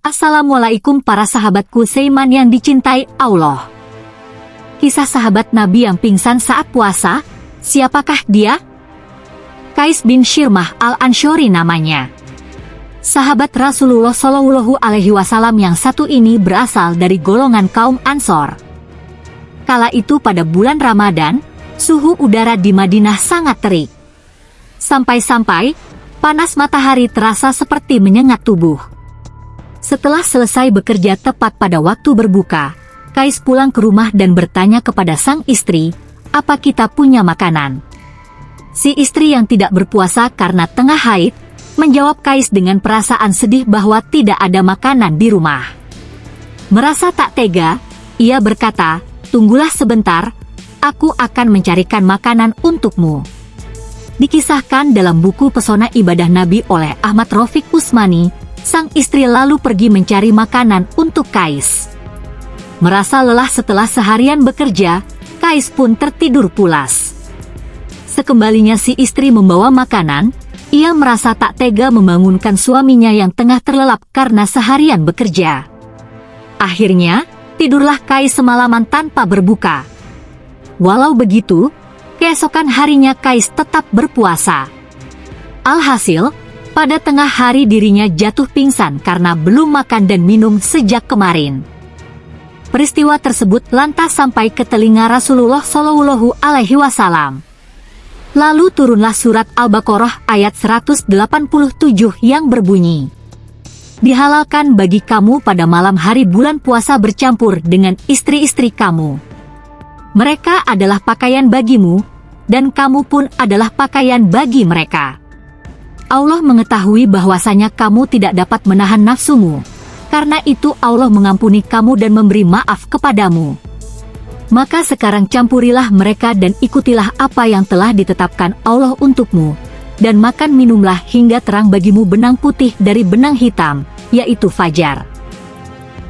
Assalamualaikum para sahabatku Seiman yang dicintai Allah. Kisah sahabat Nabi yang pingsan saat puasa, siapakah dia? Kais bin Shirmah al-Anshori namanya. Sahabat Rasulullah Shallallahu Alaihi Wasallam yang satu ini berasal dari golongan kaum Ansor. Kala itu pada bulan Ramadan, suhu udara di Madinah sangat terik. Sampai-sampai, panas matahari terasa seperti menyengat tubuh. Setelah selesai bekerja tepat pada waktu berbuka, Kais pulang ke rumah dan bertanya kepada sang istri, apa kita punya makanan? Si istri yang tidak berpuasa karena tengah haid, menjawab Kais dengan perasaan sedih bahwa tidak ada makanan di rumah. Merasa tak tega, ia berkata, tunggulah sebentar, aku akan mencarikan makanan untukmu. Dikisahkan dalam buku Pesona Ibadah Nabi oleh Ahmad Rafiq Usmani, sang istri lalu pergi mencari makanan untuk Kais. Merasa lelah setelah seharian bekerja, Kais pun tertidur pulas. Sekembalinya si istri membawa makanan, ia merasa tak tega membangunkan suaminya yang tengah terlelap karena seharian bekerja. Akhirnya, tidurlah Kais semalaman tanpa berbuka. Walau begitu, keesokan harinya Kais tetap berpuasa. Alhasil, pada tengah hari dirinya jatuh pingsan karena belum makan dan minum sejak kemarin. Peristiwa tersebut lantas sampai ke telinga Rasulullah Shallallahu Alaihi Wasallam. Lalu turunlah surat Al-Baqarah ayat 187 yang berbunyi, Dihalalkan bagi kamu pada malam hari bulan puasa bercampur dengan istri-istri kamu. Mereka adalah pakaian bagimu, dan kamu pun adalah pakaian bagi mereka. Allah mengetahui bahwasanya kamu tidak dapat menahan nafsumu. Karena itu Allah mengampuni kamu dan memberi maaf kepadamu. Maka sekarang campurilah mereka dan ikutilah apa yang telah ditetapkan Allah untukmu. Dan makan minumlah hingga terang bagimu benang putih dari benang hitam, yaitu fajar.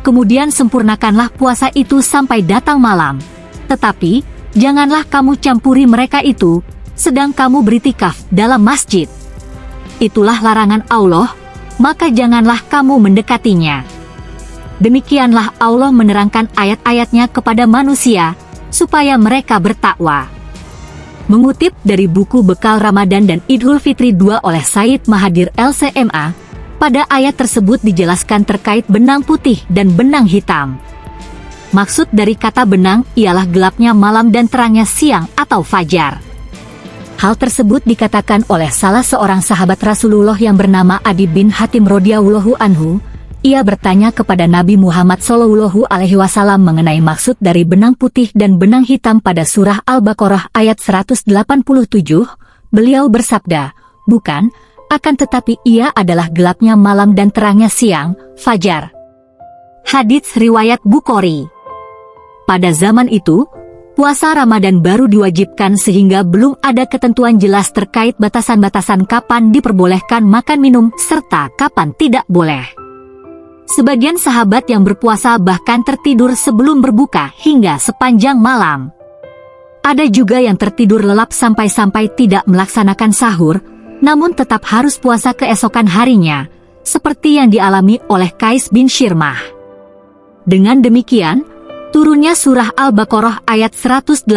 Kemudian sempurnakanlah puasa itu sampai datang malam. Tetapi, janganlah kamu campuri mereka itu, sedang kamu beritikaf dalam masjid itulah larangan Allah, maka janganlah kamu mendekatinya. Demikianlah Allah menerangkan ayat-ayatnya kepada manusia, supaya mereka bertakwa. Mengutip dari buku Bekal Ramadan dan Idul Fitri 2 oleh Said Mahadir LCMA, pada ayat tersebut dijelaskan terkait benang putih dan benang hitam. Maksud dari kata benang ialah gelapnya malam dan terangnya siang atau fajar. Hal tersebut dikatakan oleh salah seorang sahabat Rasulullah yang bernama Adi bin Hatim radhiyallahu anhu. Ia bertanya kepada Nabi Muhammad Shallallahu Alaihi Wasallam mengenai maksud dari benang putih dan benang hitam pada surah Al-Baqarah ayat 187. Beliau bersabda, bukan, akan tetapi ia adalah gelapnya malam dan terangnya siang, fajar. Hadits riwayat Bukhari. Pada zaman itu, puasa Ramadan baru diwajibkan sehingga belum ada ketentuan jelas terkait batasan-batasan kapan diperbolehkan makan minum serta kapan tidak boleh. Sebagian sahabat yang berpuasa bahkan tertidur sebelum berbuka hingga sepanjang malam. Ada juga yang tertidur lelap sampai-sampai tidak melaksanakan sahur, namun tetap harus puasa keesokan harinya, seperti yang dialami oleh Kais bin Shirmah. Dengan demikian, Turunnya surah Al-Baqarah ayat 187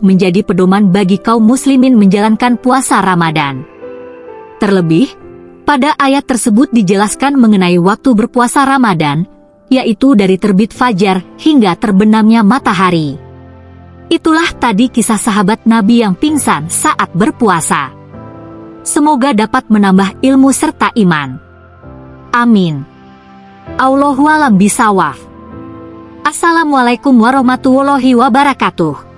menjadi pedoman bagi kaum muslimin menjalankan puasa Ramadan. Terlebih, pada ayat tersebut dijelaskan mengenai waktu berpuasa Ramadan, yaitu dari terbit fajar hingga terbenamnya matahari. Itulah tadi kisah sahabat Nabi yang pingsan saat berpuasa. Semoga dapat menambah ilmu serta iman. Amin. Allahualam bisawaf. Assalamualaikum warahmatullahi wabarakatuh.